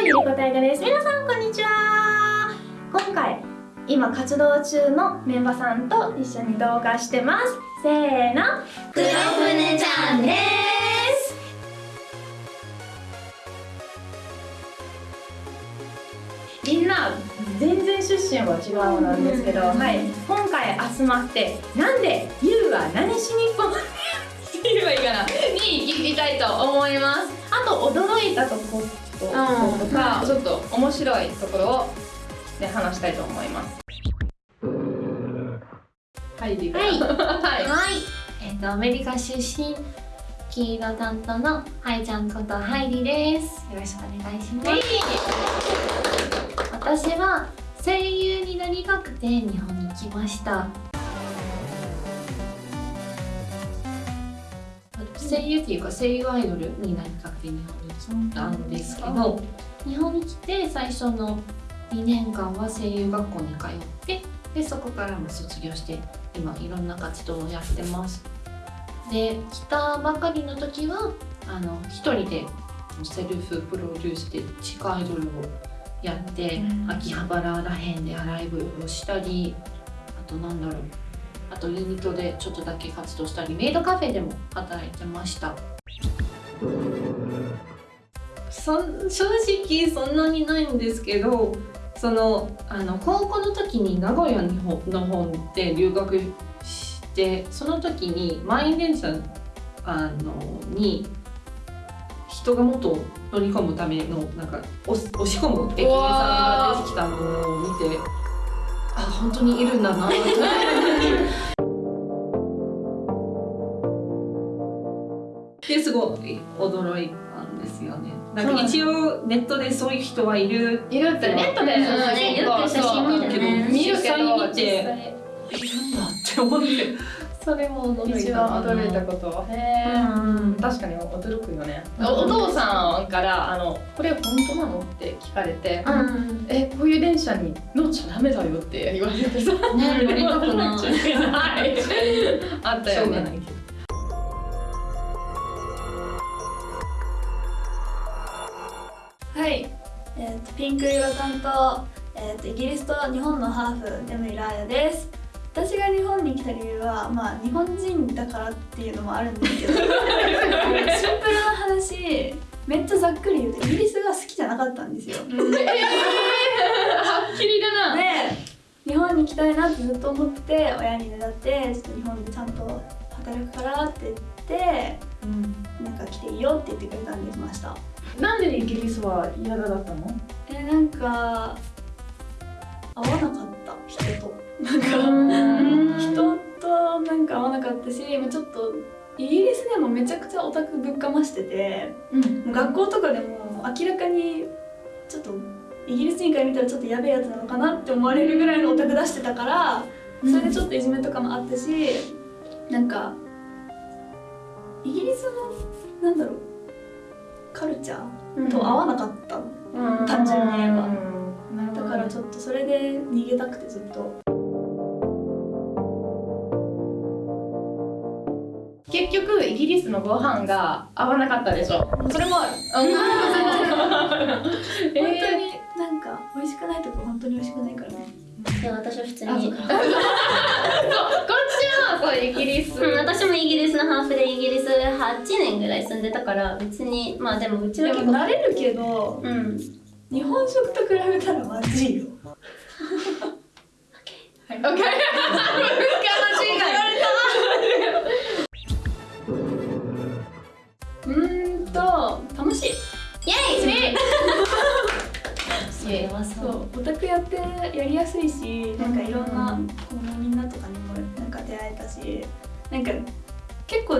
ゆりこたいがです。皆さんこんにちは。今回今活動中のメンバーさんと一緒に動画してます。せーの。黒船ちゃんです。みんな全然出身は違うなんですけど、はい、今回集まってなんでゆうは何しにこって言えばいいかなに聞きたいと思います。あと驚いたところとか、ちょっと面白いところを、ね、話したいと思います。はい、はい、はい、はい、えっ、とアメリカ出身黄色担当のはいちゃんことハイリです。よろしくお願いします、私は声優になりたくて日本に来ました声優っていうか声優アイドルになりたくて日本に来たんですけど日本に来て最初の2年間は声優学校に通ってでそこからも卒業して今いろんな活動をやってます。で来たばかりの時はあの一人でセルフプロデュースで地下アイドルをやって、うん、秋葉原らへんでライブをしたりあとなんだろうあとユニットでちょっとだけ活動したりメイドカフェでも働いてました。そ正直そんなにないんですけどそのあの高校の時に名古屋の方で留学してその時に満員電車あのに人がもっと乗り込むためのなんか押し込む駅員さんが出てきたのを見てあ本当にいるんだなってですごい驚いたんですよね。なんか一応ネットでそういう人はいる。いるってネットで、ね、よく写真見るけど見るけど見ているんだって思って。それも驚いた。驚いたこと。へえ、うん、確かに驚くよね。お父さんからあの「これ本当なの?」って聞かれて「うん、えこういう電車に乗っちゃダメだよ」って言われてさね乗りたくないあったよねピンク色担当、えーと、イギリスと日本のハーフネムイラーヤです。私が日本に来た理由はまあ日本人だからっていうのもあるんですけどシンプルな話めっちゃざっくり言うとイギリスが好きじゃなかったんですよ、えー、はっきりだな。で日本に来たいなってずっと思って親にねだってちょっと日本でちゃんと働くからって言って、うん、なんか来ていいよって言ってくれたんで来ました。なんでイギリスは嫌だったの？えなんか合わなかった人と。なん。か人となんか合わなかったしちょっとイギリスでもめちゃくちゃオタクぶっかましてて、うん、学校とかでも明らかにちょっとイギリス人から見たらちょっとやべえやつなのかなって思われるぐらいのオタク出してたからそれでちょっといじめとかもあったし、うん、なんかイギリスのなんだろうカルチャーと合わなかった、うん、単純に言えば、だからちょっとそれで逃げたくてずっと。結局イギリスのご飯が合わなかったでしょ。それもある、本当になんか美味しくないとこ本当に美味しくないからねで私は普通に。そうイギリス、うん、私もイギリスのハーフでイギリス8年ぐらい住んでたから別にまあでもうちは結構。慣れるけど、うん、日本食と比べたらまずいよ。OK 難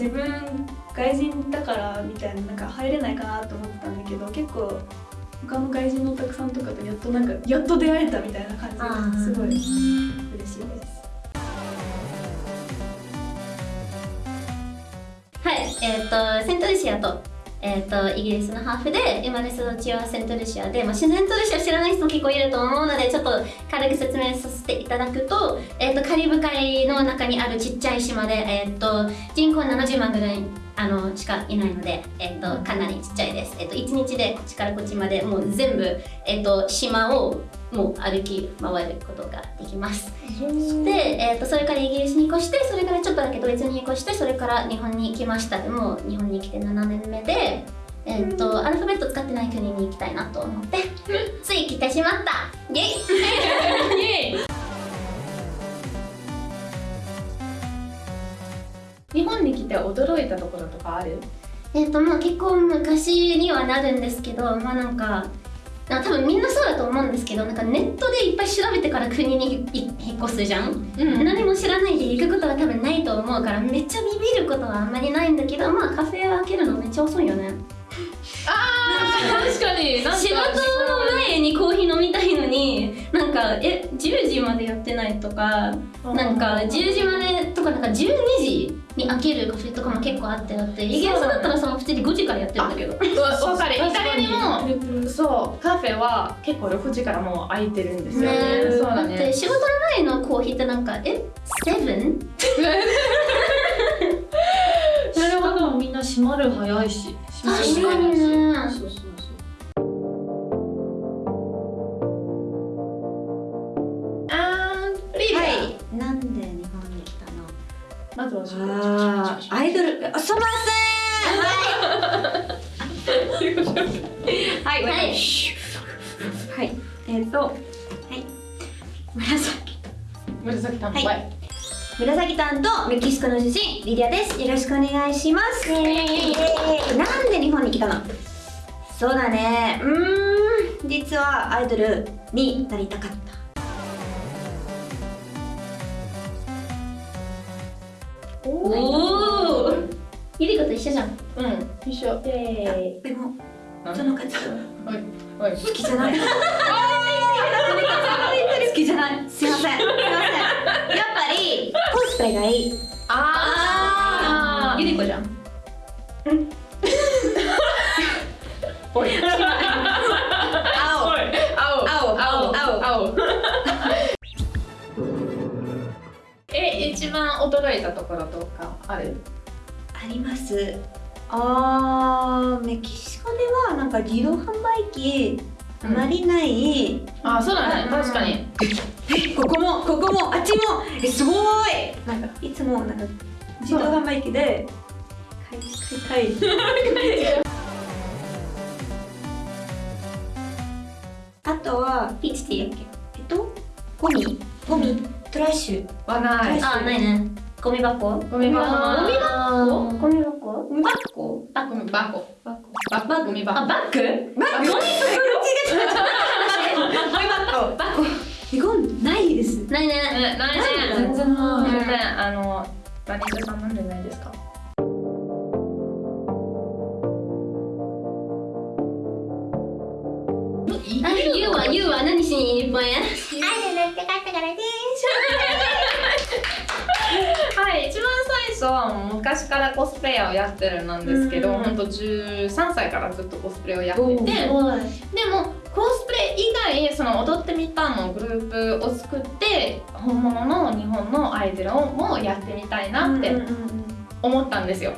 自分外人だからみたいななんか入れないかなと思ってたんだけど結構他の外人のお客さんとかとやっとなんかやっと出会えたみたいな感じがすごい嬉しいです。はい、えっ、ー、とセントルシアとえーと、イギリスのハーフで生まれ育ちはセントルシアで、まあ、セントルシア知らない人も結構いると思うのでちょっと軽く説明させていただくと,、えーと、カリブ海の中にあるちっちゃい島で、えーと、人口70万ぐらいあのしかいないので、えっと、かなりちっちゃいです、えっと、1日でこっちからこっちまでもう全部、えっと、島をもう歩き回ることができますで、えっと、それからイギリスに越してそれからちょっとだけドイツに越してそれから日本に来ました。でも日本に来て7年目でえっと、アルファベット使ってない国に行きたいなと思ってつい来てしまった。イェイ。イエイ。日本に来て驚いたところとかある？えっとまあ結構昔にはなるんですけどまあなんか多分みんなそうだと思うんですけどなんかネットでいっぱい調べてから国にい引っ越すじゃん、うん。何も知らないで行くことは多分ないと思うからめっちゃビビることはあんまりないんだけどまあカフェ開けるのめっちゃ遅いよね。あー確かに。仕事の前にコーヒー飲みたいのになんかえ10時までやってないとかなんか10時までとかなんか12時に開けるカフェとかも結構あってだってイギリスだったらその普通に5時からやってるんだけど。わわかる。イタリアにもそうカフェは結構6時からもう開いてるんですよね。ね。そうだだってね仕事の前のコーヒーってなんかえセブン？なるほどみんな閉まる早いし。確かにね。そうそうそうまずはあ、アイドル。すみまはい。はいはい。えっ、と、はい。紫。紫担当はい紫担当メキシコの出身リディアです。よろしくお願いします。なんで日本に来たの？そうだね。うん。実はアイドルになりたかった。おおゆりこと一緒じゃん。うん一緒。でもその活動はい。はい。好きじゃない。好きじゃない。すいません。すいません。やっぱりコスプレがいい。あー。ゆりこじゃん。おい一番驚いたところとかある？あります。あーメキシコではなんか自動販売機あまりない。あそうだ。ねうん。確かに。えここもここもあっちも。えすごい。なんかいつもなんか自動販売機で買い買いたい。あとはピーチティーやっえっとゴミ。ゴミトラッシュはない。けあないね。ゴミ箱。ゴミ箱。ゴミ箱？ゴミ箱？ゴミ箱。バゴミ箱バコ。ババゴミ箱。あバッグ？バッグ？ゴミ箱。バコ日本ないですないねねないね全然ない全然あのマネージャーさんなんでないですかあゆうはゆうは何しに日本へはい一番最初はもう昔からコスプレイヤーをやってるなんですけどうん本当13歳からずっとコスプレをやっててでもコスプレ以外その踊ってみたのグループを作って本物の日本のアイドルをもやってみたいなって思ったんですよ。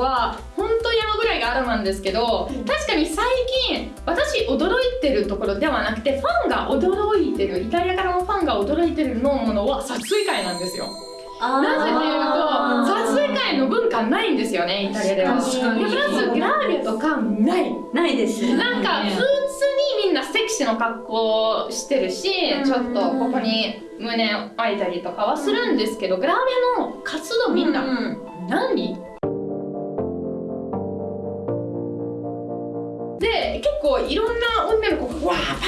は本当山ぐらいがあるなんですけど確かに最近私驚いてるところではなくてファンが驚いてるイタリアからのファンが驚いてるのものは撮影会なんですよ。なぜというと撮影会の文化ないんですよねイタリアでは。プラスグラービアとかない。ないですなんか普通にみんなセクシーの格好してるし、うん。ちょっとここに胸開いたりとかはするんですけど、グラビアの活動みんな何、で結構いろんな女の子がわーパー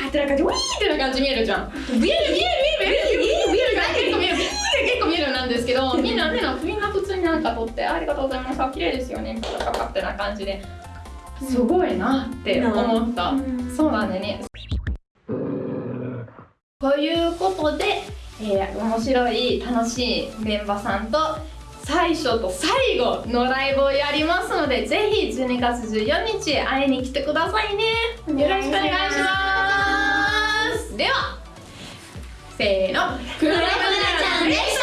パーってな感じウィーってな感じ見えるじゃん。見える見える見える見える見える見える結構見えるビーって結構見えるなんですけどみんなみんなみんな普通になんか撮ってありがとうございます綺麗ですよねとか勝手な感じですごいなって思った、そうなんでねということで、えー面白い楽しいメンバーさんと最初と最後のライブをやりますのでぜひ12月14日会いに来てくださいね。よろしくお願いします。ではせーの。クラブで嬉しい